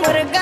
моргай.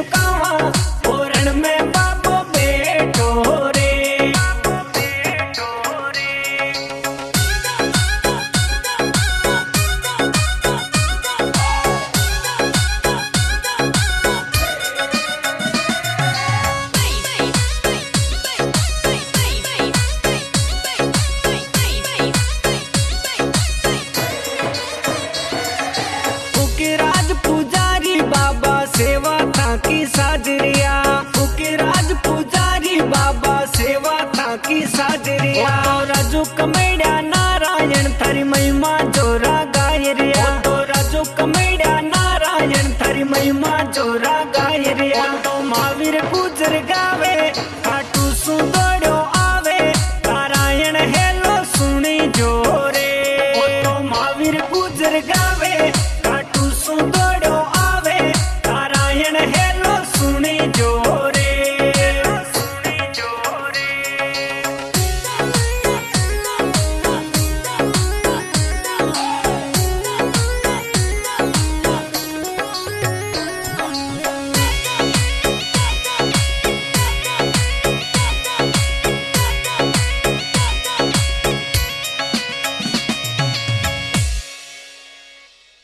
चुका हूँ कमेड्या नारायण थारी महिमा जोरा गाय रिया तो राजू कमेड्या नारायण थारी महिमा जोरा गाय रिया तो महावीर गुजर गा